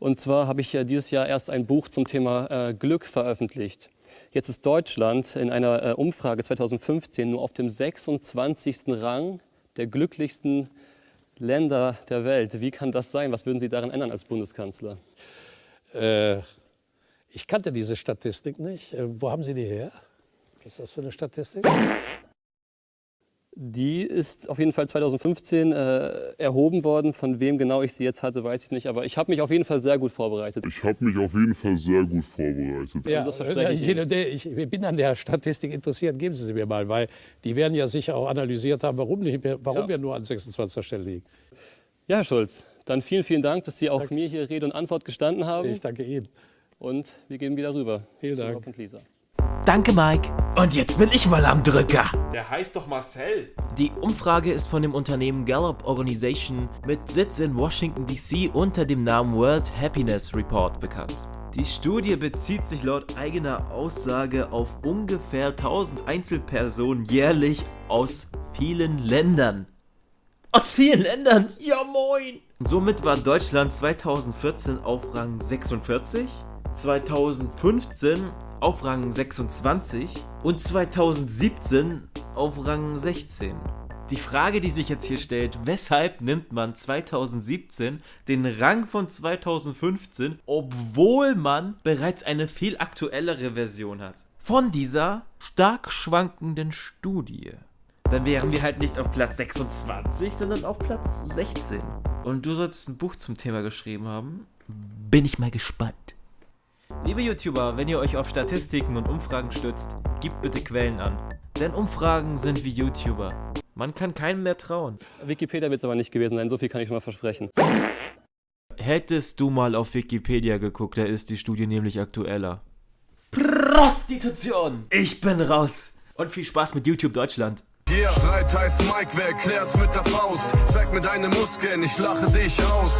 Und zwar habe ich dieses Jahr erst ein Buch zum Thema äh, Glück veröffentlicht. Jetzt ist Deutschland in einer äh, Umfrage 2015 nur auf dem 26. Rang der glücklichsten Länder der Welt. Wie kann das sein? Was würden Sie daran ändern als Bundeskanzler? Äh, ich kannte diese Statistik nicht. Äh, wo haben Sie die her? Was ist das für eine Statistik? Die ist auf jeden Fall 2015 äh, erhoben worden. Von wem genau ich sie jetzt hatte, weiß ich nicht. Aber ich habe mich auf jeden Fall sehr gut vorbereitet. Ich habe mich auf jeden Fall sehr gut vorbereitet. Ja, das verspreche ich, ich, ich bin an der Statistik interessiert. Geben Sie sie mir mal, weil die werden ja sicher auch analysiert haben, warum, nicht, warum ja. wir nur an 26. Stelle liegen. Ja, Herr Schulz, dann vielen, vielen Dank, dass Sie auch danke. mir hier Rede und Antwort gestanden haben. Ich danke Ihnen. Und wir gehen wieder rüber. Vielen Dank. Danke, Mike. Und jetzt bin ich mal am Drücker. Der heißt doch Marcel. Die Umfrage ist von dem Unternehmen Gallup Organization mit Sitz in Washington DC unter dem Namen World Happiness Report bekannt. Die Studie bezieht sich laut eigener Aussage auf ungefähr 1000 Einzelpersonen jährlich aus vielen Ländern. Aus vielen Ländern? Ja moin! Somit war Deutschland 2014 auf Rang 46, 2015 auf Rang 26 und 2017 auf Rang 16. Die Frage, die sich jetzt hier stellt, weshalb nimmt man 2017 den Rang von 2015, obwohl man bereits eine viel aktuellere Version hat? Von dieser stark schwankenden Studie. Dann wären wir halt nicht auf Platz 26, sondern auf Platz 16. Und du sollst ein Buch zum Thema geschrieben haben. Bin ich mal gespannt. Liebe YouTuber, wenn ihr euch auf Statistiken und Umfragen stützt, gebt bitte Quellen an. Denn Umfragen sind wie YouTuber. Man kann keinem mehr trauen. Wikipedia wird es aber nicht gewesen sein, so viel kann ich schon mal versprechen. Hättest du mal auf Wikipedia geguckt, da ist die Studie nämlich aktueller. Prostitution! Ich bin raus! Und viel Spaß mit YouTube Deutschland. Yeah. Streit heißt Mike, wer erklärt's mit der Faust? Zeig mir deine Muskeln, ich lache dich aus.